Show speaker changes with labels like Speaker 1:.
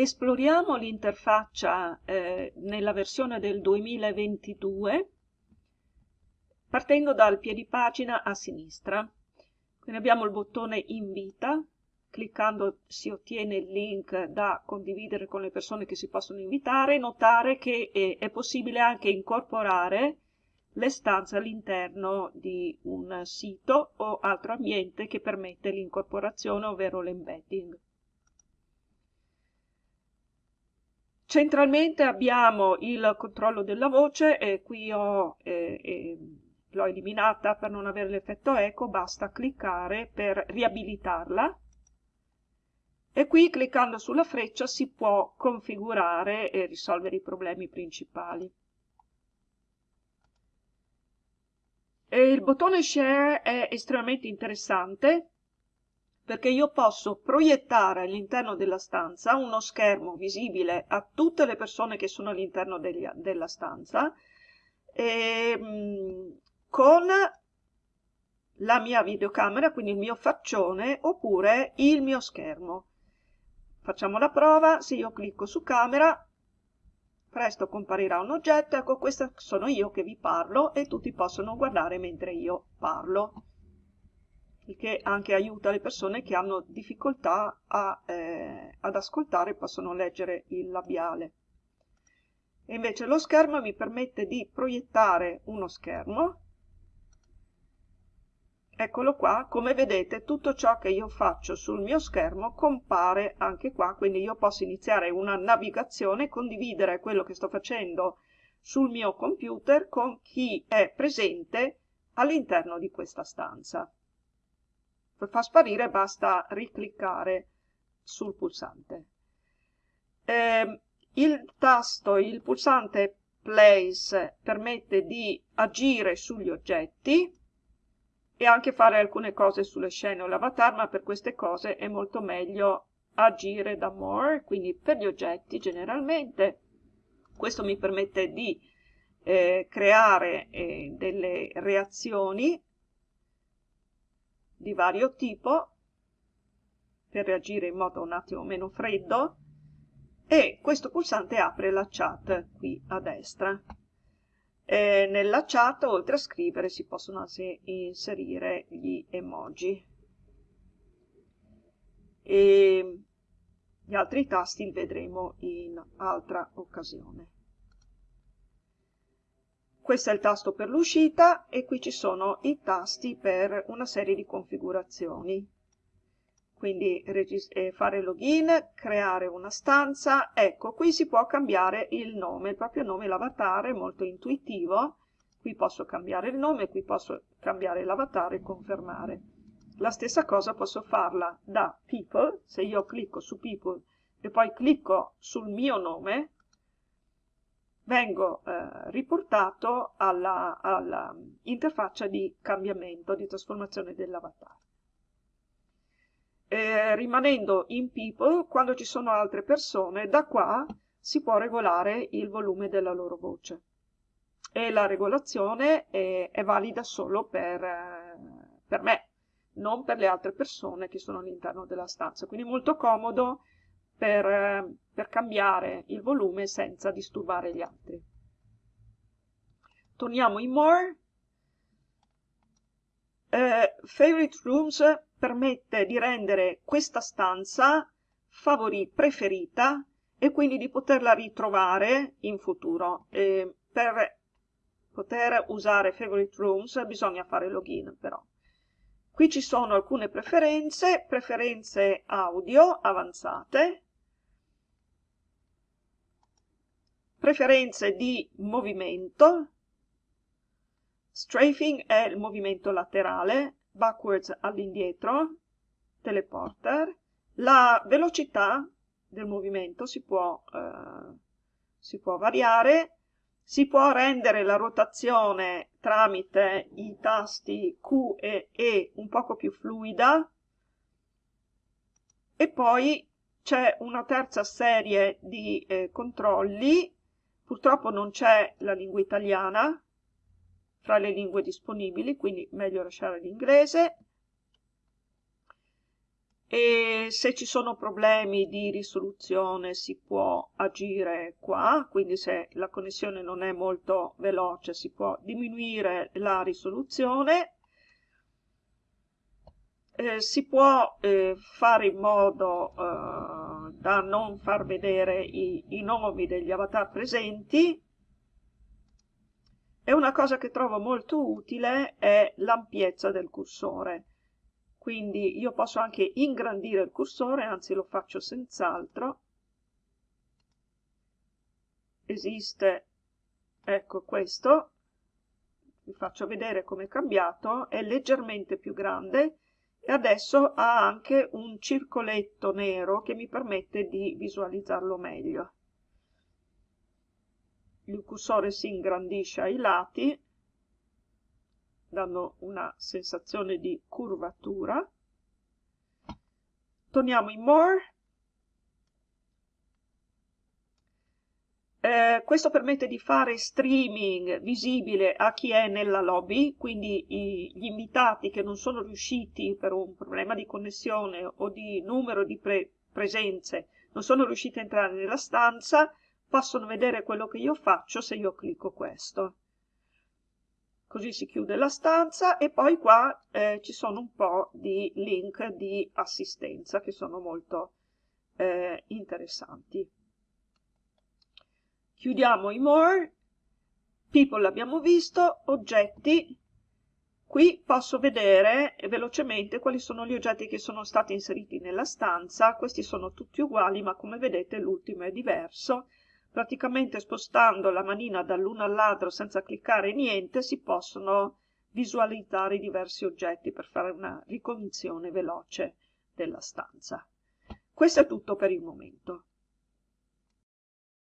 Speaker 1: Esploriamo l'interfaccia eh, nella versione del 2022 partendo dal piedipagina a sinistra. Quindi abbiamo il bottone invita, cliccando si ottiene il link da condividere con le persone che si possono invitare. Notare che è, è possibile anche incorporare le stanze all'interno di un sito o altro ambiente che permette l'incorporazione, ovvero l'embedding. Centralmente abbiamo il controllo della voce e qui ho, eh, eh, l'ho eliminata per non avere l'effetto eco, basta cliccare per riabilitarla e qui cliccando sulla freccia si può configurare e risolvere i problemi principali. E il bottone share è estremamente interessante perché io posso proiettare all'interno della stanza uno schermo visibile a tutte le persone che sono all'interno della stanza e, mh, mm, con la mia videocamera, quindi il mio faccione, oppure il mio schermo. Facciamo la prova, se io clicco su camera, presto comparirà un oggetto, ecco questo sono io che vi parlo e tutti possono guardare mentre io parlo, il che anche aiuta le persone che hanno difficoltà a, eh, ad ascoltare, possono leggere il labiale. E invece lo schermo mi permette di proiettare uno schermo Eccolo qua, come vedete tutto ciò che io faccio sul mio schermo compare anche qua, quindi io posso iniziare una navigazione, condividere quello che sto facendo sul mio computer con chi è presente all'interno di questa stanza. Per far sparire basta ricliccare sul pulsante. Eh, il tasto, il pulsante Place permette di agire sugli oggetti, e anche fare alcune cose sulle scene o l'avatar, ma per queste cose è molto meglio agire da more, quindi per gli oggetti generalmente. Questo mi permette di eh, creare eh, delle reazioni di vario tipo per reagire in modo un attimo meno freddo e questo pulsante apre la chat qui a destra. E nella chat, oltre a scrivere, si possono anche inserire gli emoji. E gli altri tasti li vedremo in altra occasione. Questo è il tasto per l'uscita e qui ci sono i tasti per una serie di configurazioni. Quindi eh, fare login, creare una stanza, ecco qui si può cambiare il nome, il proprio nome, l'avatar è molto intuitivo, qui posso cambiare il nome, qui posso cambiare l'avatar e confermare. La stessa cosa posso farla da people, se io clicco su people e poi clicco sul mio nome, vengo eh, riportato alla, alla interfaccia di cambiamento, di trasformazione dell'avatar eh, rimanendo in people, quando ci sono altre persone, da qua si può regolare il volume della loro voce. E la regolazione è, è valida solo per, eh, per, me, non per le altre persone che sono all'interno della stanza. Quindi molto comodo per, eh, per cambiare il volume senza disturbare gli altri. Torniamo in More. Eh, favorite Rooms permette di rendere questa stanza favori preferita e quindi di poterla ritrovare in futuro. E per poter usare Favorite Rooms bisogna fare login però. Qui ci sono alcune preferenze, preferenze audio avanzate, preferenze di movimento, strafing è il movimento laterale, backwards all'indietro, teleporter, la velocità del movimento si può, eh, si può variare, si può rendere la rotazione tramite i tasti Q e E un poco più fluida. E poi c'è una terza serie di eh, controlli, purtroppo non c'è la lingua italiana, tra le lingue disponibili, quindi meglio lasciare l'inglese. e se ci sono problemi di risoluzione si può agire qua, quindi se la connessione non è molto veloce si può diminuire la risoluzione, eh, si può eh, fare in modo eh, da non far vedere i, i nomi degli avatar presenti. E una cosa che trovo molto utile è l'ampiezza del cursore. Quindi io posso anche ingrandire il cursore, anzi lo faccio senz'altro. Esiste, ecco questo, vi faccio vedere come è cambiato, è leggermente più grande e adesso ha anche un circoletto nero che mi permette di visualizzarlo meglio. Il cursore si ingrandisce ai lati dando una sensazione di curvatura. Torniamo in More. Eh, questo permette di fare streaming visibile a chi è nella lobby, quindi i, gli invitati che non sono riusciti per un problema di connessione o di numero di pre presenze, non sono riusciti a entrare nella stanza, possono vedere quello che io faccio se io clicco questo così si chiude la stanza e poi qua eh, ci sono un po' di link di assistenza che sono molto eh, interessanti. Chiudiamo i more, people l'abbiamo visto, oggetti, qui posso vedere velocemente quali sono gli oggetti che sono stati inseriti nella stanza, questi sono tutti uguali ma come vedete l'ultimo è diverso, praticamente spostando la manina dall'uno all'altro senza cliccare niente si possono visualizzare i diversi oggetti per fare una ricognizione veloce della stanza. Questo è tutto per il momento.